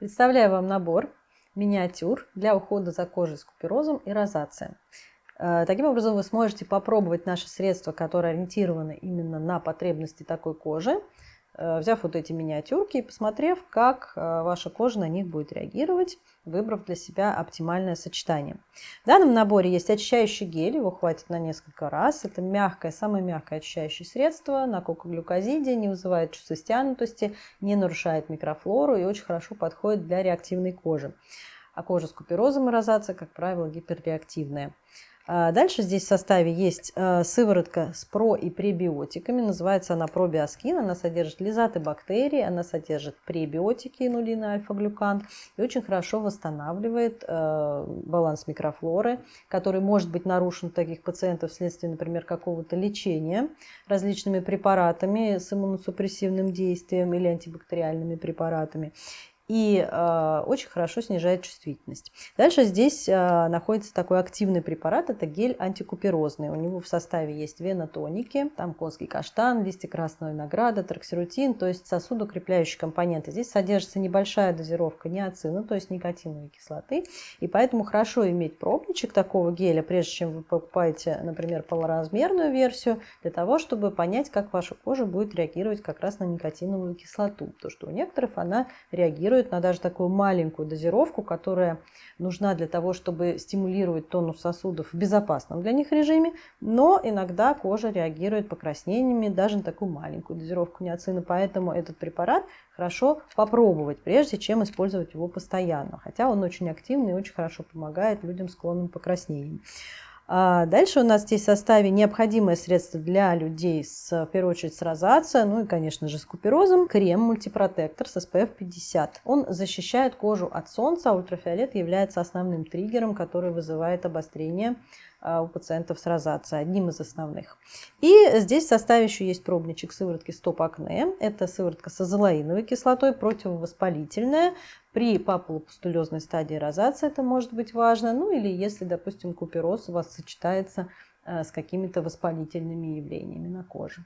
Представляю вам набор миниатюр для ухода за кожей с куперозом и розацией. Э, таким образом, вы сможете попробовать наши средства, которые ориентированы именно на потребности такой кожи, взяв вот эти миниатюрки и посмотрев, как э, ваша кожа на них будет реагировать, выбрав для себя оптимальное сочетание. В данном наборе есть очищающий гель, его хватит на несколько раз. Это мягкое, самое мягкое очищающее средство на кокоглюкозиде, не вызывает чувства стянутости, не нарушает микрофлору и очень хорошо подходит для реактивной кожи. А кожа с куперозом и розацией, как правило, гиперреактивная. А дальше здесь в составе есть э, сыворотка с про- и пребиотиками. Называется она пробиоскин. Она содержит лизаты бактерий, она содержит пребиотики, инулин альфа-глюкан. И очень хорошо восстанавливает э, баланс микрофлоры, который может быть нарушен у таких пациентов вследствие, например, какого-то лечения различными препаратами с иммуносупрессивным действием или антибактериальными препаратами и э, очень хорошо снижает чувствительность. Дальше здесь э, находится такой активный препарат, это гель антикуперозный. У него в составе есть венотоники, там конский каштан, листья красного винограда, троксирутин, то есть сосудокрепляющие компоненты. Здесь содержится небольшая дозировка неоцина, то есть никотиновой кислоты, и поэтому хорошо иметь пробничек такого геля, прежде чем вы покупаете, например, полуразмерную версию, для того, чтобы понять, как ваша кожа будет реагировать как раз на никотиновую кислоту, потому что у некоторых она реагирует реагирует на даже такую маленькую дозировку, которая нужна для того, чтобы стимулировать тонус сосудов в безопасном для них режиме, но иногда кожа реагирует покраснениями даже на такую маленькую дозировку неоцина, поэтому этот препарат хорошо попробовать, прежде чем использовать его постоянно, хотя он очень активный и очень хорошо помогает людям склонным к покраснениям. А дальше у нас здесь в составе необходимое средство для людей, с, в первую очередь с розацией, ну и, конечно же, с куперозом. Крем мультипротектор с SPF 50. Он защищает кожу от солнца, а ультрафиолет является основным триггером, который вызывает обострение а, у пациентов с розацией, одним из основных. И здесь в составе еще есть пробничек сыворотки Стоп Акне. Это сыворотка с азолаиновой кислотой, противовоспалительная. При папулопустулезной стадии розации это может быть важно. Ну или если, допустим, купероз у вас сочетается а, с какими-то воспалительными явлениями на коже.